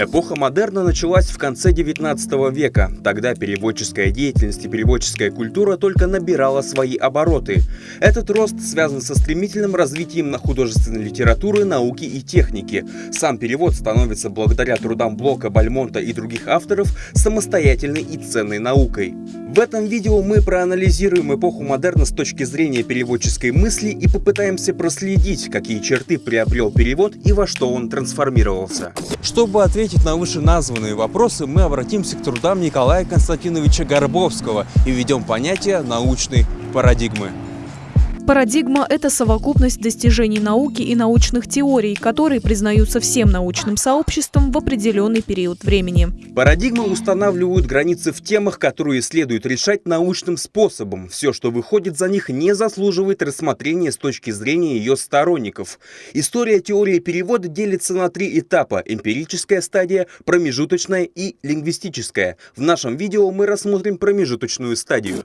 Эпоха модерна началась в конце 19 века. Тогда переводческая деятельность и переводческая культура только набирала свои обороты. Этот рост связан со стремительным развитием на художественной литературы, науки и техники. Сам перевод становится благодаря трудам Блока, Бальмонта и других авторов самостоятельной и ценной наукой. В этом видео мы проанализируем эпоху модерна с точки зрения переводческой мысли и попытаемся проследить, какие черты приобрел перевод и во что он трансформировался. Чтобы ответить на вышеназванные вопросы, мы обратимся к трудам Николая Константиновича Горбовского и введем понятие научной парадигмы. Парадигма – это совокупность достижений науки и научных теорий, которые признаются всем научным сообществом в определенный период времени. Парадигмы устанавливают границы в темах, которые следует решать научным способом. Все, что выходит за них, не заслуживает рассмотрения с точки зрения ее сторонников. История теории перевода делится на три этапа – эмпирическая стадия, промежуточная и лингвистическая. В нашем видео мы рассмотрим промежуточную стадию.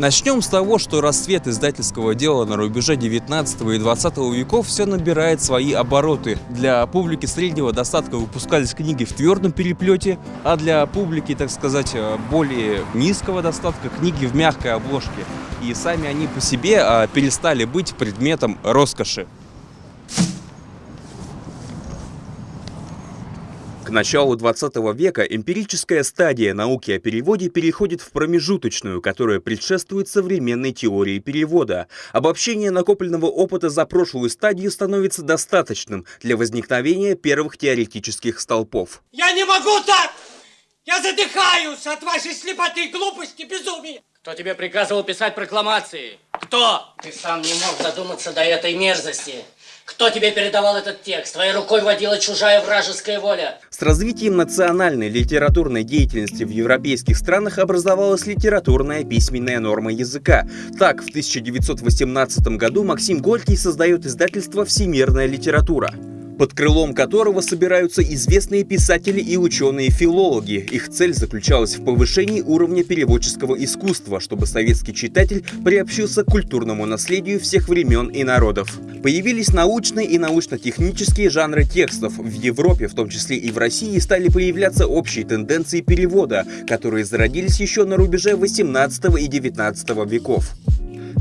Начнем с того, что расцвет издательского дела на рубеже 19 и 20 веков все набирает свои обороты. Для публики среднего достатка выпускались книги в твердом переплете, а для публики, так сказать, более низкого достатка книги в мягкой обложке. И сами они по себе а, перестали быть предметом роскоши. К началу 20 века эмпирическая стадия науки о переводе переходит в промежуточную, которая предшествует современной теории перевода. Обобщение накопленного опыта за прошлую стадию становится достаточным для возникновения первых теоретических столпов. Я не могу так! Я задыхаюсь от вашей слепоты, глупости, безумия! Кто тебе приказывал писать прокламации? Кто? Ты сам не мог додуматься до этой мерзости. Кто тебе передавал этот текст? Твоей рукой водила чужая вражеская воля. С развитием национальной литературной деятельности в европейских странах образовалась литературная письменная норма языка. Так, в 1918 году Максим Горький создает издательство «Всемирная литература» под крылом которого собираются известные писатели и ученые-филологи. Их цель заключалась в повышении уровня переводческого искусства, чтобы советский читатель приобщился к культурному наследию всех времен и народов. Появились научные и научно-технические жанры текстов. В Европе, в том числе и в России, стали появляться общие тенденции перевода, которые зародились еще на рубеже 18 и 19 веков.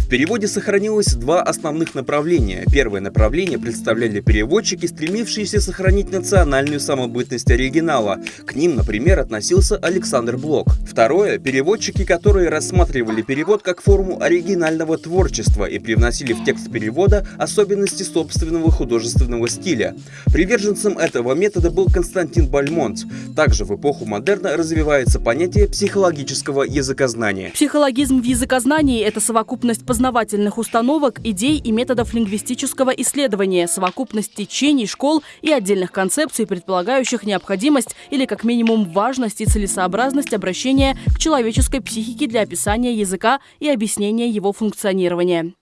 В переводе сохранилось два основных направления. Первое направление представляли переводчики, стремившиеся сохранить национальную самобытность оригинала. К ним, например, относился Александр Блок. Второе – переводчики, которые рассматривали перевод как форму оригинального творчества и привносили в текст перевода особенности собственного художественного стиля. Приверженцем этого метода был Константин Бальмонт. Также в эпоху модерна развивается понятие психологического языкознания. Психологизм в языкознании – это совокупность познавательных установок, идей и методов лингвистического исследования, совокупность течений, школ и отдельных концепций, предполагающих необходимость или как минимум важность и целесообразность обращения к человеческой психике для описания языка и объяснения его функционирования.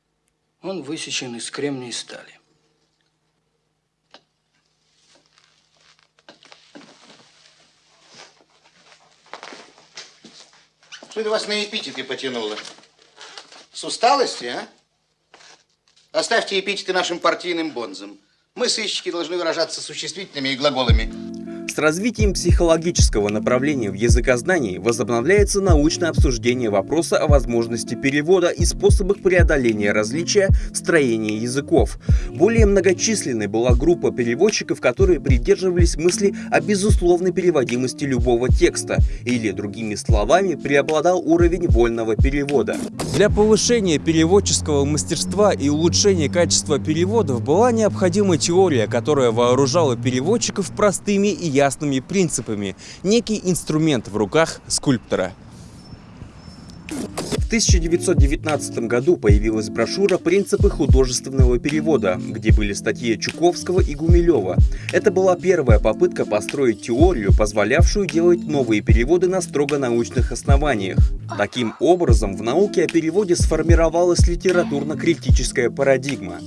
Он высечен из кремния и стали. Что это вас на эпитеты потянуло? С усталости, а? Оставьте эпитеты нашим партийным бонзам. Мы, сыщики, должны выражаться существительными и глаголами. С развитием психологического направления в языкознании возобновляется научное обсуждение вопроса о возможности перевода и способах преодоления различия в строении языков. Более многочисленной была группа переводчиков, которые придерживались мысли о безусловной переводимости любого текста, или, другими словами, преобладал уровень вольного перевода. Для повышения переводческого мастерства и улучшения качества переводов была необходима теория, которая вооружала переводчиков простыми и ясными ясными принципами, некий инструмент в руках скульптора. В 1919 году появилась брошюра «Принципы художественного перевода», где были статьи Чуковского и Гумилева. Это была первая попытка построить теорию, позволявшую делать новые переводы на строго научных основаниях. Таким образом, в науке о переводе сформировалась литературно-критическая парадигма.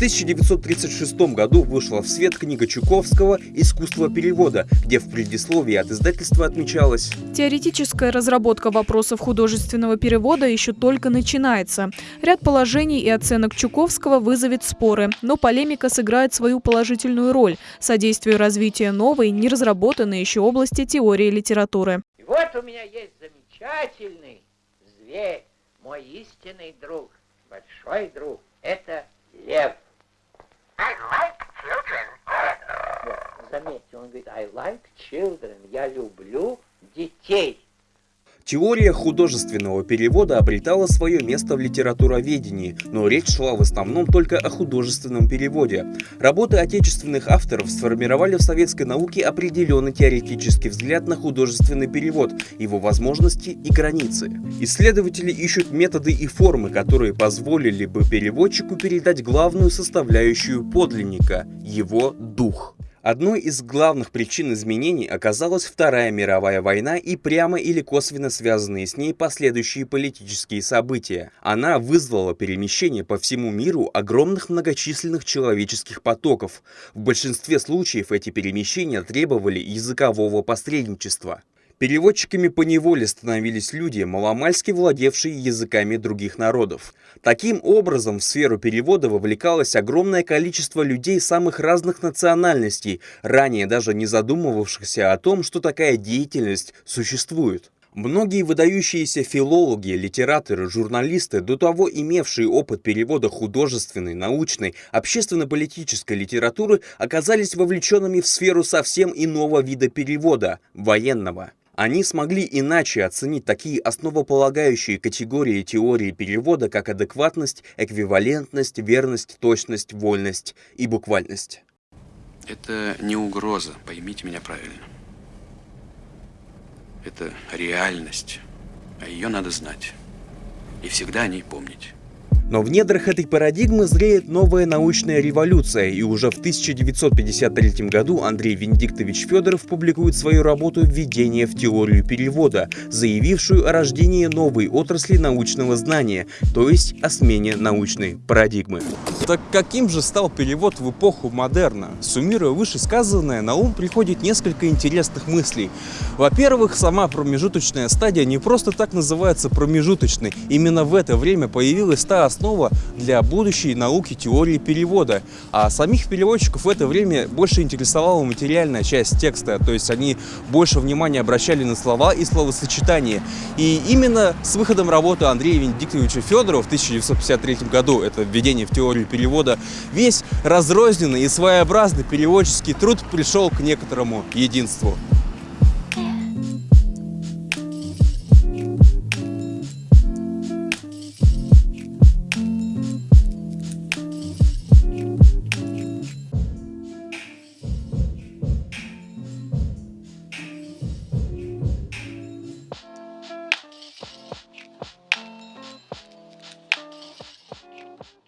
1936 году вышла в свет книга Чуковского «Искусство перевода», где в предисловии от издательства отмечалось Теоретическая разработка вопросов художественного перевода еще только начинается. Ряд положений и оценок Чуковского вызовет споры, но полемика сыграет свою положительную роль, содействуя развитию новой, неразработанной еще области теории литературы. И вот у меня есть замечательный зверь, мой истинный друг, большой друг. Это лев. I like children. Заметьте, он говорит, I like children. Я люблю детей. Теория художественного перевода обретала свое место в литературоведении, но речь шла в основном только о художественном переводе. Работы отечественных авторов сформировали в советской науке определенный теоретический взгляд на художественный перевод, его возможности и границы. Исследователи ищут методы и формы, которые позволили бы переводчику передать главную составляющую подлинника – его дух. Одной из главных причин изменений оказалась Вторая мировая война и прямо или косвенно связанные с ней последующие политические события. Она вызвала перемещение по всему миру огромных многочисленных человеческих потоков. В большинстве случаев эти перемещения требовали языкового посредничества. Переводчиками по неволе становились люди, маломальски владевшие языками других народов. Таким образом, в сферу перевода вовлекалось огромное количество людей самых разных национальностей, ранее даже не задумывавшихся о том, что такая деятельность существует. Многие выдающиеся филологи, литераторы, журналисты, до того имевшие опыт перевода художественной, научной, общественно-политической литературы, оказались вовлеченными в сферу совсем иного вида перевода – военного. Они смогли иначе оценить такие основополагающие категории теории перевода, как адекватность, эквивалентность, верность, точность, вольность и буквальность. Это не угроза, поймите меня правильно. Это реальность, а ее надо знать. И всегда о ней помнить. Но в недрах этой парадигмы зреет новая научная революция, и уже в 1953 году Андрей Венедиктович Федоров публикует свою работу «Введение в теорию перевода», заявившую о рождении новой отрасли научного знания, то есть о смене научной парадигмы. Так каким же стал перевод в эпоху модерна? Суммируя вышесказанное, на ум приходит несколько интересных мыслей. Во-первых, сама промежуточная стадия не просто так называется промежуточной. Именно в это время появилась та основа, для будущей науки теории перевода. А самих переводчиков в это время больше интересовала материальная часть текста, то есть они больше внимания обращали на слова и словосочетания. И именно с выходом работы Андрея Венедиктовича Федорова в 1953 году, это введение в теорию перевода, весь разрозненный и своеобразный переводческий труд пришел к некоторому единству.